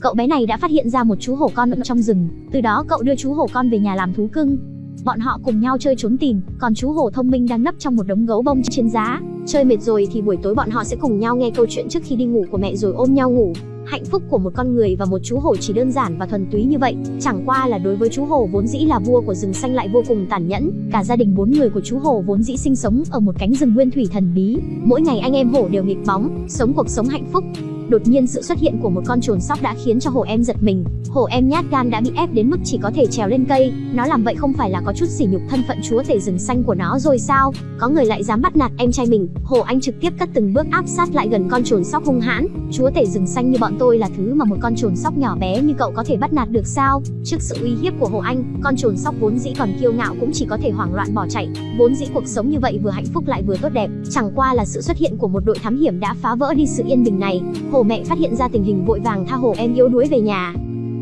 cậu bé này đã phát hiện ra một chú hổ con ở trong rừng, từ đó cậu đưa chú hổ con về nhà làm thú cưng. Bọn họ cùng nhau chơi trốn tìm, còn chú hổ thông minh đang nấp trong một đống gấu bông trên giá. Chơi mệt rồi thì buổi tối bọn họ sẽ cùng nhau nghe câu chuyện trước khi đi ngủ của mẹ rồi ôm nhau ngủ. Hạnh phúc của một con người và một chú hổ chỉ đơn giản và thuần túy như vậy, chẳng qua là đối với chú hổ vốn dĩ là vua của rừng xanh lại vô cùng tàn nhẫn. Cả gia đình bốn người của chú hổ vốn dĩ sinh sống ở một cánh rừng nguyên thủy thần bí. Mỗi ngày anh em hổ đều nghịch bóng, sống cuộc sống hạnh phúc. Đột nhiên sự xuất hiện của một con trồn sóc đã khiến cho hổ em giật mình. Hổ em nhát gan đã bị ép đến mức chỉ có thể trèo lên cây. Nó làm vậy không phải là có chút sỉ nhục thân phận chúa tể rừng xanh của nó rồi sao? Có người lại dám bắt nạt em trai mình. Hổ anh trực tiếp cất từng bước áp sát lại gần con trồn sóc hung hãn. Chúa tể rừng xanh như bọn tôi là thứ mà một con trồn sóc nhỏ bé như cậu có thể bắt nạt được sao? Trước sự uy hiếp của hổ anh, con trồn sóc vốn dĩ còn kiêu ngạo cũng chỉ có thể hoảng loạn bỏ chạy. Vốn dĩ cuộc sống như vậy vừa hạnh phúc lại vừa tốt đẹp. Chẳng qua là sự xuất hiện của một đội thám hiểm đã phá vỡ đi sự yên bình này. Hổ mẹ phát hiện ra tình hình vội vàng tha hổ em yếu đuối về nhà.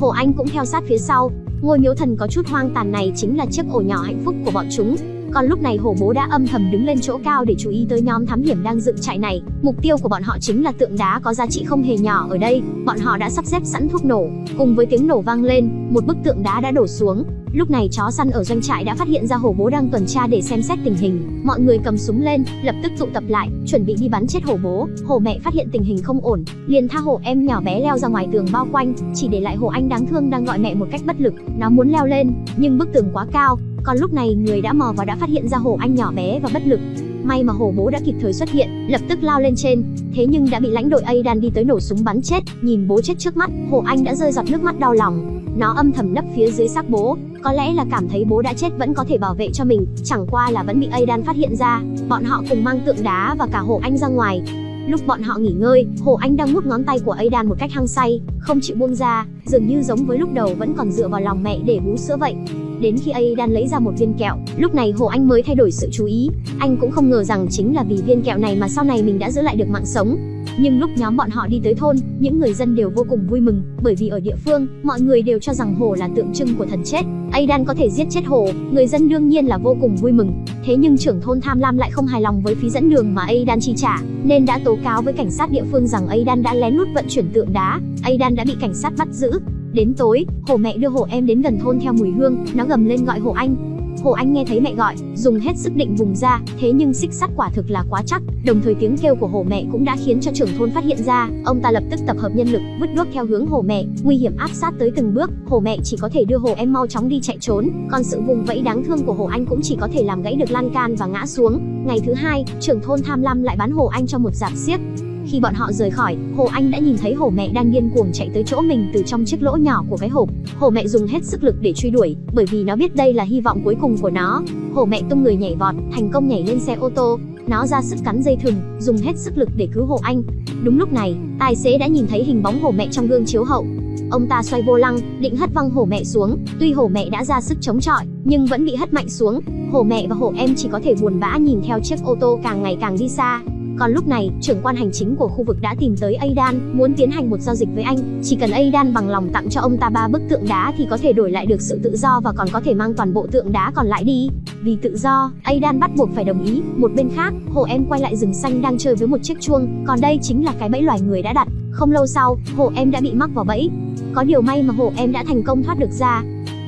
Hổ Anh cũng theo sát phía sau. Ngôi miếu thần có chút hoang tàn này chính là chiếc ổ nhỏ hạnh phúc của bọn chúng. Còn lúc này hổ bố đã âm thầm đứng lên chỗ cao để chú ý tới nhóm thám hiểm đang dựng trại này. Mục tiêu của bọn họ chính là tượng đá có giá trị không hề nhỏ ở đây. Bọn họ đã sắp xếp sẵn thuốc nổ. Cùng với tiếng nổ vang lên, một bức tượng đá đã đổ xuống. Lúc này chó săn ở doanh trại đã phát hiện ra hổ bố đang tuần tra để xem xét tình hình. Mọi người cầm súng lên, lập tức tụ tập lại, chuẩn bị đi bắn chết hổ bố. Hổ mẹ phát hiện tình hình không ổn, liền tha hổ em nhỏ bé leo ra ngoài tường bao quanh, chỉ để lại hổ anh đáng thương đang gọi mẹ một cách bất lực. Nó muốn leo lên, nhưng bức tường quá cao, còn lúc này người đã mò vào đã phát hiện ra hổ anh nhỏ bé và bất lực. May mà hổ bố đã kịp thời xuất hiện, lập tức lao lên trên, thế nhưng đã bị lãnh đội Aidan đi tới nổ súng bắn chết. Nhìn bố chết trước mắt, hổ anh đã rơi giọt nước mắt đau lòng. Nó âm thầm nấp phía dưới xác bố, có lẽ là cảm thấy bố đã chết vẫn có thể bảo vệ cho mình, chẳng qua là vẫn bị Aidan phát hiện ra. Bọn họ cùng mang tượng đá và cả hổ anh ra ngoài, Lúc bọn họ nghỉ ngơi, Hồ Anh đang mút ngón tay của Aidan một cách hăng say, không chịu buông ra, dường như giống với lúc đầu vẫn còn dựa vào lòng mẹ để bú sữa vậy. Đến khi Aidan lấy ra một viên kẹo, lúc này Hồ Anh mới thay đổi sự chú ý. Anh cũng không ngờ rằng chính là vì viên kẹo này mà sau này mình đã giữ lại được mạng sống. Nhưng lúc nhóm bọn họ đi tới thôn, những người dân đều vô cùng vui mừng, bởi vì ở địa phương, mọi người đều cho rằng hồ là tượng trưng của thần chết. Aidan có thể giết chết hồ, người dân đương nhiên là vô cùng vui mừng. Thế nhưng trưởng thôn Tham Lam lại không hài lòng với phí dẫn đường mà Aidan chi trả, nên đã tố cáo với cảnh sát địa phương rằng Aidan đã lén lút vận chuyển tượng đá. Aidan đã bị cảnh sát bắt giữ. Đến tối, hổ mẹ đưa hổ em đến gần thôn theo mùi hương, nó gầm lên gọi hổ anh, Hồ Anh nghe thấy mẹ gọi, dùng hết sức định vùng ra, thế nhưng xích sắt quả thực là quá chắc, đồng thời tiếng kêu của hồ mẹ cũng đã khiến cho trưởng thôn phát hiện ra, ông ta lập tức tập hợp nhân lực, vứt đuốc theo hướng hồ mẹ, nguy hiểm áp sát tới từng bước, hồ mẹ chỉ có thể đưa hồ em mau chóng đi chạy trốn, còn sự vùng vẫy đáng thương của hồ anh cũng chỉ có thể làm gãy được lan can và ngã xuống. Ngày thứ hai, trưởng thôn tham lam lại bán hồ anh cho một giạp xiếc, khi bọn họ rời khỏi, Hồ Anh đã nhìn thấy hổ mẹ đang điên cuồng chạy tới chỗ mình từ trong chiếc lỗ nhỏ của cái hộp. Hổ mẹ dùng hết sức lực để truy đuổi, bởi vì nó biết đây là hy vọng cuối cùng của nó. Hổ mẹ tung người nhảy vọt, thành công nhảy lên xe ô tô. Nó ra sức cắn dây thừng, dùng hết sức lực để cứu Hồ Anh. Đúng lúc này, tài xế đã nhìn thấy hình bóng hổ mẹ trong gương chiếu hậu. Ông ta xoay vô lăng, định hất văng hổ mẹ xuống. Tuy hổ mẹ đã ra sức chống chọi, nhưng vẫn bị hất mạnh xuống. Hổ mẹ và hổ em chỉ có thể buồn bã nhìn theo chiếc ô tô càng ngày càng đi xa. Còn lúc này, trưởng quan hành chính của khu vực đã tìm tới Aidan, muốn tiến hành một giao dịch với anh. Chỉ cần Aidan bằng lòng tặng cho ông ta ba bức tượng đá thì có thể đổi lại được sự tự do và còn có thể mang toàn bộ tượng đá còn lại đi. Vì tự do, Aidan bắt buộc phải đồng ý. Một bên khác, Hồ Em quay lại rừng xanh đang chơi với một chiếc chuông, còn đây chính là cái bẫy loài người đã đặt. Không lâu sau, Hồ Em đã bị mắc vào bẫy. Có điều may mà Hồ Em đã thành công thoát được ra.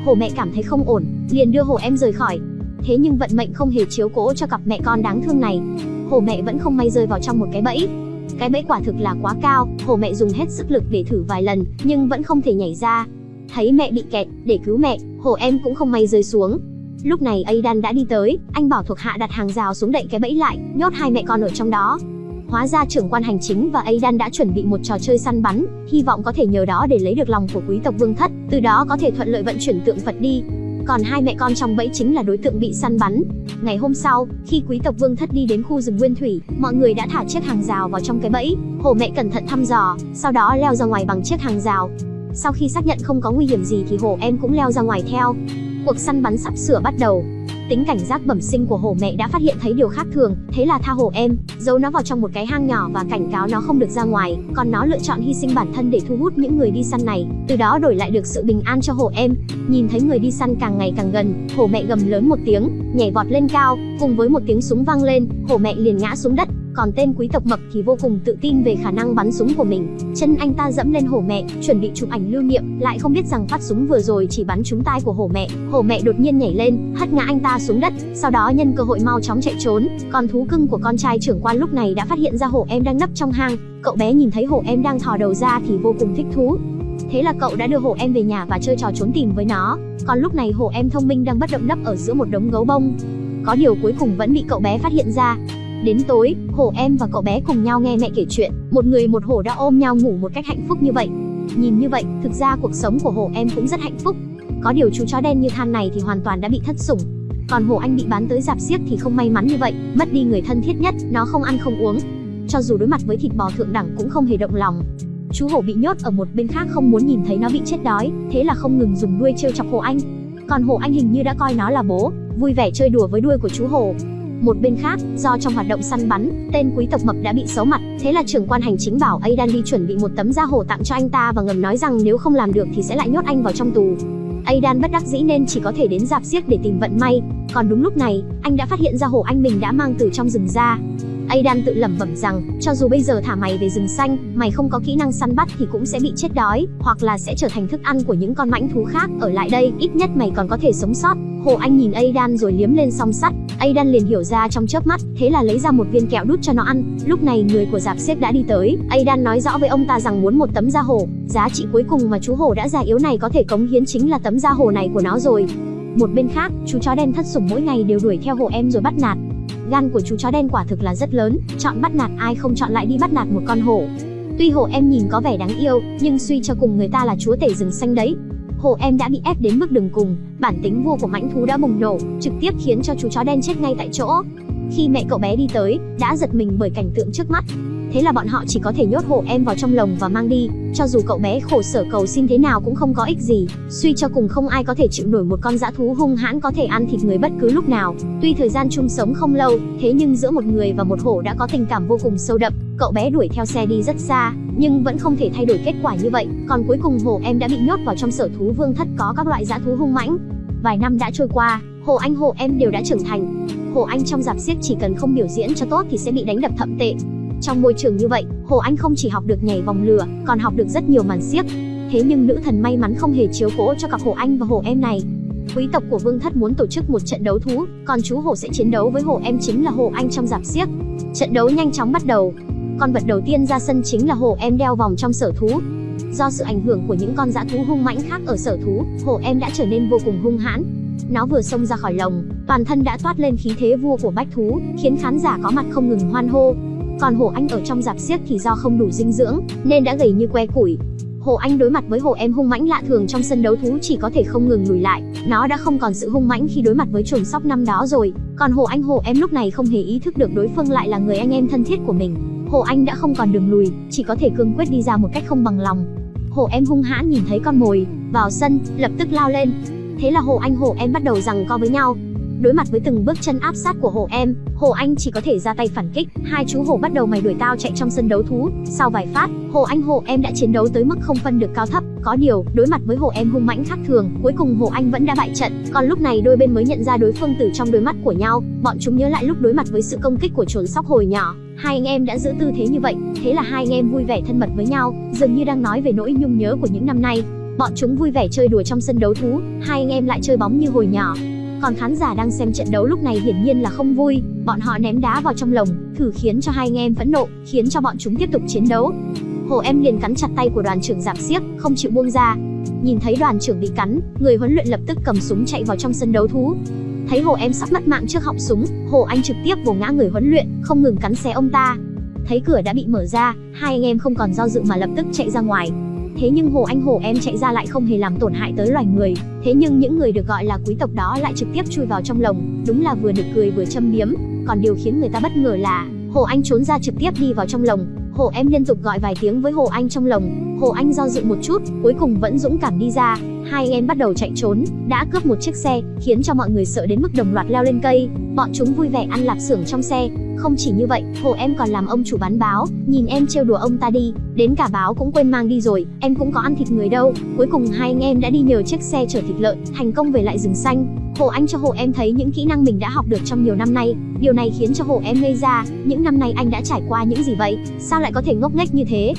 Hồ mẹ cảm thấy không ổn, liền đưa Hồ Em rời khỏi. Thế nhưng vận mệnh không hề chiếu cố cho cặp mẹ con đáng thương này hổ mẹ vẫn không may rơi vào trong một cái bẫy. Cái bẫy quả thực là quá cao, hổ mẹ dùng hết sức lực để thử vài lần, nhưng vẫn không thể nhảy ra. Thấy mẹ bị kẹt, để cứu mẹ, hổ em cũng không may rơi xuống. Lúc này Aidan đã đi tới, anh bảo thuộc hạ đặt hàng rào xuống đậy cái bẫy lại, nhốt hai mẹ con ở trong đó. Hóa ra trưởng quan hành chính và Aidan đã chuẩn bị một trò chơi săn bắn, hy vọng có thể nhờ đó để lấy được lòng của quý tộc vương thất, từ đó có thể thuận lợi vận chuyển tượng Phật đi. Còn hai mẹ con trong bẫy chính là đối tượng bị săn bắn. Ngày hôm sau, khi quý tộc Vương Thất đi đến khu rừng Nguyên Thủy, mọi người đã thả chiếc hàng rào vào trong cái bẫy. Hổ mẹ cẩn thận thăm dò, sau đó leo ra ngoài bằng chiếc hàng rào. Sau khi xác nhận không có nguy hiểm gì thì hổ em cũng leo ra ngoài theo. Cuộc săn bắn sắp sửa bắt đầu. Tính cảnh giác bẩm sinh của hổ mẹ đã phát hiện thấy điều khác thường, thế là tha hổ em, giấu nó vào trong một cái hang nhỏ và cảnh cáo nó không được ra ngoài, còn nó lựa chọn hy sinh bản thân để thu hút những người đi săn này, từ đó đổi lại được sự bình an cho hổ em. Nhìn thấy người đi săn càng ngày càng gần, hổ mẹ gầm lớn một tiếng, nhảy vọt lên cao, cùng với một tiếng súng vang lên, hổ mẹ liền ngã xuống đất còn tên quý tộc mập thì vô cùng tự tin về khả năng bắn súng của mình. Chân anh ta dẫm lên hổ mẹ, chuẩn bị chụp ảnh lưu niệm, lại không biết rằng phát súng vừa rồi chỉ bắn trúng tai của hổ mẹ. Hổ mẹ đột nhiên nhảy lên, hất ngã anh ta xuống đất, sau đó nhân cơ hội mau chóng chạy trốn. Còn thú cưng của con trai trưởng quan lúc này đã phát hiện ra hổ em đang nấp trong hang. Cậu bé nhìn thấy hổ em đang thò đầu ra thì vô cùng thích thú. Thế là cậu đã đưa hổ em về nhà và chơi trò trốn tìm với nó. Còn lúc này hổ em thông minh đang bất động nấp ở giữa một đống gấu bông. Có điều cuối cùng vẫn bị cậu bé phát hiện ra. Đến tối, hổ em và cậu bé cùng nhau nghe mẹ kể chuyện, một người một hổ đã ôm nhau ngủ một cách hạnh phúc như vậy. Nhìn như vậy, thực ra cuộc sống của hổ em cũng rất hạnh phúc. Có điều chú chó đen như than này thì hoàn toàn đã bị thất sủng. Còn hổ anh bị bán tới dạp xiếc thì không may mắn như vậy, mất đi người thân thiết nhất, nó không ăn không uống. Cho dù đối mặt với thịt bò thượng đẳng cũng không hề động lòng. Chú hổ bị nhốt ở một bên khác không muốn nhìn thấy nó bị chết đói, thế là không ngừng dùng đuôi trêu chọc hổ anh. Còn hổ anh hình như đã coi nó là bố, vui vẻ chơi đùa với đuôi của chú hổ. Một bên khác, do trong hoạt động săn bắn, tên quý tộc mập đã bị xấu mặt, thế là trưởng quan hành chính bảo Aidan đi chuẩn bị một tấm da hổ tặng cho anh ta và ngầm nói rằng nếu không làm được thì sẽ lại nhốt anh vào trong tù. Aidan bất đắc dĩ nên chỉ có thể đến dạp xiếc để tìm vận may. Còn đúng lúc này, anh đã phát hiện ra hổ anh mình đã mang từ trong rừng ra. Aidan tự lẩm bẩm rằng, cho dù bây giờ thả mày về rừng xanh, mày không có kỹ năng săn bắt thì cũng sẽ bị chết đói, hoặc là sẽ trở thành thức ăn của những con mãnh thú khác. Ở lại đây, ít nhất mày còn có thể sống sót. Hồ Anh nhìn Aidan rồi liếm lên song sắt. Aidan liền hiểu ra trong chớp mắt, thế là lấy ra một viên kẹo đút cho nó ăn. Lúc này người của giạp xếp đã đi tới. Aidan nói rõ với ông ta rằng muốn một tấm da hổ. Giá trị cuối cùng mà chú hổ đã già yếu này có thể cống hiến chính là tấm da hổ này của nó rồi. Một bên khác, chú chó đen thất sủng mỗi ngày đều đuổi theo hổ em rồi bắt nạt. Gan của chú chó đen quả thực là rất lớn, chọn bắt nạt ai không chọn lại đi bắt nạt một con hổ. Tuy hổ em nhìn có vẻ đáng yêu, nhưng suy cho cùng người ta là chúa tể rừng xanh đấy. Hổ em đã bị ép đến mức đường cùng, bản tính vua của mãnh thú đã bùng nổ, trực tiếp khiến cho chú chó đen chết ngay tại chỗ. Khi mẹ cậu bé đi tới, đã giật mình bởi cảnh tượng trước mắt. Thế là bọn họ chỉ có thể nhốt hổ em vào trong lồng và mang đi, cho dù cậu bé khổ sở cầu xin thế nào cũng không có ích gì. Suy cho cùng không ai có thể chịu nổi một con dã thú hung hãn có thể ăn thịt người bất cứ lúc nào. Tuy thời gian chung sống không lâu, thế nhưng giữa một người và một hổ đã có tình cảm vô cùng sâu đậm. Cậu bé đuổi theo xe đi rất xa, nhưng vẫn không thể thay đổi kết quả như vậy. Còn cuối cùng hồ em đã bị nhốt vào trong sở thú vương thất có các loại dã thú hung mãnh. Vài năm đã trôi qua, Hồ Anh Hồ em đều đã trưởng thành. Hồ Anh trong giạp xiếc chỉ cần không biểu diễn cho tốt thì sẽ bị đánh đập thậm tệ. Trong môi trường như vậy, Hồ Anh không chỉ học được nhảy vòng lửa, còn học được rất nhiều màn xiếc. Thế nhưng nữ thần may mắn không hề chiếu cố cho cặp Hồ Anh và Hồ em này. Quý tộc của Vương thất muốn tổ chức một trận đấu thú, còn chú Hồ sẽ chiến đấu với Hồ em chính là Hồ Anh trong giạp xiếc. Trận đấu nhanh chóng bắt đầu. Con vật đầu tiên ra sân chính là Hồ em đeo vòng trong sở thú. Do sự ảnh hưởng của những con dã thú hung mãnh khác ở sở thú, Hồ em đã trở nên vô cùng hung hãn. Nó vừa xông ra khỏi lồng, toàn thân đã toát lên khí thế vua của bách thú, khiến khán giả có mặt không ngừng hoan hô. Còn Hồ Anh ở trong giạp xiếc thì do không đủ dinh dưỡng, nên đã gầy như que củi. Hồ Anh đối mặt với Hồ Em hung mãnh lạ thường trong sân đấu thú chỉ có thể không ngừng lùi lại. Nó đã không còn sự hung mãnh khi đối mặt với chuồng sóc năm đó rồi. Còn Hồ Anh Hồ Em lúc này không hề ý thức được đối phương lại là người anh em thân thiết của mình. Hồ Anh đã không còn đường lùi, chỉ có thể cương quyết đi ra một cách không bằng lòng. Hồ Em hung hãn nhìn thấy con mồi, vào sân, lập tức lao lên. Thế là Hồ Anh Hồ Em bắt đầu rằng co với nhau. Đối mặt với từng bước chân áp sát của Hồ Em, Hồ Anh chỉ có thể ra tay phản kích. Hai chú hồ bắt đầu mày đuổi tao chạy trong sân đấu thú. Sau vài phát, Hồ Anh Hồ Em đã chiến đấu tới mức không phân được cao thấp. Có điều, đối mặt với Hồ Em hung mãnh khác thường, cuối cùng Hồ Anh vẫn đã bại trận. Còn lúc này đôi bên mới nhận ra đối phương từ trong đôi mắt của nhau. Bọn chúng nhớ lại lúc đối mặt với sự công kích của trồn sóc hồi nhỏ. Hai anh em đã giữ tư thế như vậy, thế là hai anh em vui vẻ thân mật với nhau, dường như đang nói về nỗi nhung nhớ của những năm nay. Bọn chúng vui vẻ chơi đùa trong sân đấu thú, hai anh em lại chơi bóng như hồi nhỏ. Còn khán giả đang xem trận đấu lúc này hiển nhiên là không vui, bọn họ ném đá vào trong lồng, thử khiến cho hai anh em phẫn nộ, khiến cho bọn chúng tiếp tục chiến đấu. Hồ em liền cắn chặt tay của đoàn trưởng giảm xiếc, không chịu buông ra. Nhìn thấy đoàn trưởng bị cắn, người huấn luyện lập tức cầm súng chạy vào trong sân đấu thú. Thấy Hồ em sắp mất mạng trước họng súng, Hồ Anh trực tiếp vồ ngã người huấn luyện, không ngừng cắn xé ông ta. Thấy cửa đã bị mở ra, hai anh em không còn do dự mà lập tức chạy ra ngoài. Thế nhưng Hồ Anh Hồ em chạy ra lại không hề làm tổn hại tới loài người. Thế nhưng những người được gọi là quý tộc đó lại trực tiếp chui vào trong lồng, đúng là vừa được cười vừa châm biếm. Còn điều khiến người ta bất ngờ là, Hồ Anh trốn ra trực tiếp đi vào trong lồng. Hồ em liên tục gọi vài tiếng với Hồ Anh trong lồng. Hồ Anh do dự một chút, cuối cùng vẫn dũng cảm đi ra. Hai em bắt đầu chạy trốn, đã cướp một chiếc xe, khiến cho mọi người sợ đến mức đồng loạt leo lên cây. Bọn chúng vui vẻ ăn lạp xưởng trong xe, không chỉ như vậy, Hồ em còn làm ông chủ bán báo, nhìn em trêu đùa ông ta đi, đến cả báo cũng quên mang đi rồi, em cũng có ăn thịt người đâu. Cuối cùng hai anh em đã đi nhờ chiếc xe chở thịt lợn, thành công về lại rừng xanh. Hồ Anh cho Hồ Em thấy những kỹ năng mình đã học được trong nhiều năm nay, điều này khiến cho Hồ Em ngây ra, những năm nay anh đã trải qua những gì vậy, sao lại có thể ngốc nghếch như thế?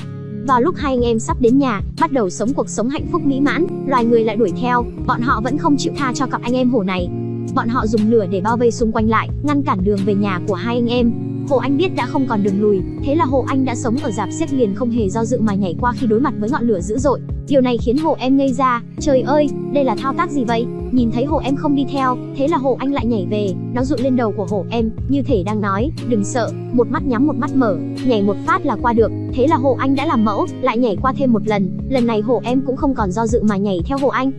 Vào lúc hai anh em sắp đến nhà, bắt đầu sống cuộc sống hạnh phúc mỹ mãn, loài người lại đuổi theo, bọn họ vẫn không chịu tha cho cặp anh em hổ này. Bọn họ dùng lửa để bao vây xung quanh lại, ngăn cản đường về nhà của hai anh em. Hồ Anh biết đã không còn đường lùi, thế là Hồ Anh đã sống ở dạp xiếc liền không hề do dự mà nhảy qua khi đối mặt với ngọn lửa dữ dội. Điều này khiến Hồ Em ngây ra, trời ơi, đây là thao tác gì vậy? Nhìn thấy Hồ Em không đi theo, thế là Hồ Anh lại nhảy về, nó dụ lên đầu của Hồ Em, như thể đang nói, đừng sợ, một mắt nhắm một mắt mở, nhảy một phát là qua được. Thế là Hồ Anh đã làm mẫu, lại nhảy qua thêm một lần, lần này Hồ Em cũng không còn do dự mà nhảy theo Hồ Anh.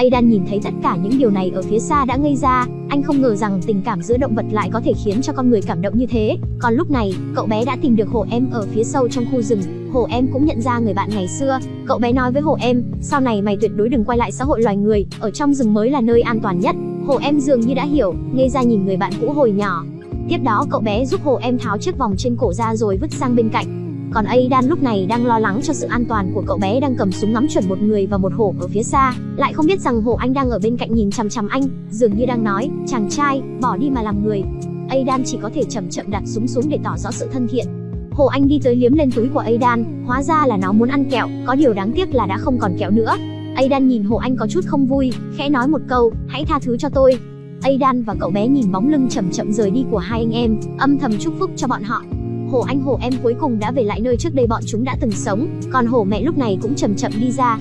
Aidan nhìn thấy tất cả những điều này ở phía xa đã ngây ra, anh không ngờ rằng tình cảm giữa động vật lại có thể khiến cho con người cảm động như thế. Còn lúc này, cậu bé đã tìm được Hồ Em ở phía sâu trong khu rừng. Hồ Em cũng nhận ra người bạn ngày xưa. Cậu bé nói với Hồ Em, sau này mày tuyệt đối đừng quay lại xã hội loài người, ở trong rừng mới là nơi an toàn nhất. Hồ Em dường như đã hiểu, ngây ra nhìn người bạn cũ hồi nhỏ. Tiếp đó cậu bé giúp Hồ Em tháo chiếc vòng trên cổ ra rồi vứt sang bên cạnh. Còn Aidan lúc này đang lo lắng cho sự an toàn của cậu bé đang cầm súng ngắm chuẩn một người và một hổ ở phía xa, lại không biết rằng hổ anh đang ở bên cạnh nhìn chằm chằm anh, dường như đang nói, chàng trai, bỏ đi mà làm người. Aidan chỉ có thể chậm chậm đặt súng xuống để tỏ rõ sự thân thiện. Hồ Anh đi tới liếm lên túi của Aidan, hóa ra là nó muốn ăn kẹo, có điều đáng tiếc là đã không còn kẹo nữa. Aidan nhìn Hồ Anh có chút không vui, khẽ nói một câu, hãy tha thứ cho tôi. Aidan và cậu bé nhìn bóng lưng chậm chậm rời đi của hai anh em, âm thầm chúc phúc cho bọn họ. Hổ anh hổ em cuối cùng đã về lại nơi trước đây bọn chúng đã từng sống, còn hổ mẹ lúc này cũng chậm chậm đi ra.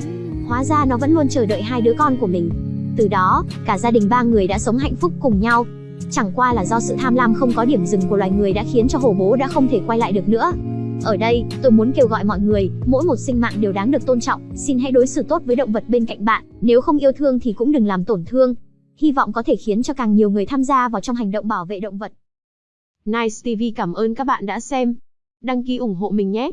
Hóa ra nó vẫn luôn chờ đợi hai đứa con của mình. Từ đó, cả gia đình ba người đã sống hạnh phúc cùng nhau. Chẳng qua là do sự tham lam không có điểm dừng của loài người đã khiến cho hổ bố đã không thể quay lại được nữa. Ở đây, tôi muốn kêu gọi mọi người, mỗi một sinh mạng đều đáng được tôn trọng, xin hãy đối xử tốt với động vật bên cạnh bạn, nếu không yêu thương thì cũng đừng làm tổn thương. Hy vọng có thể khiến cho càng nhiều người tham gia vào trong hành động bảo vệ động vật. Nice TV cảm ơn các bạn đã xem. Đăng ký ủng hộ mình nhé.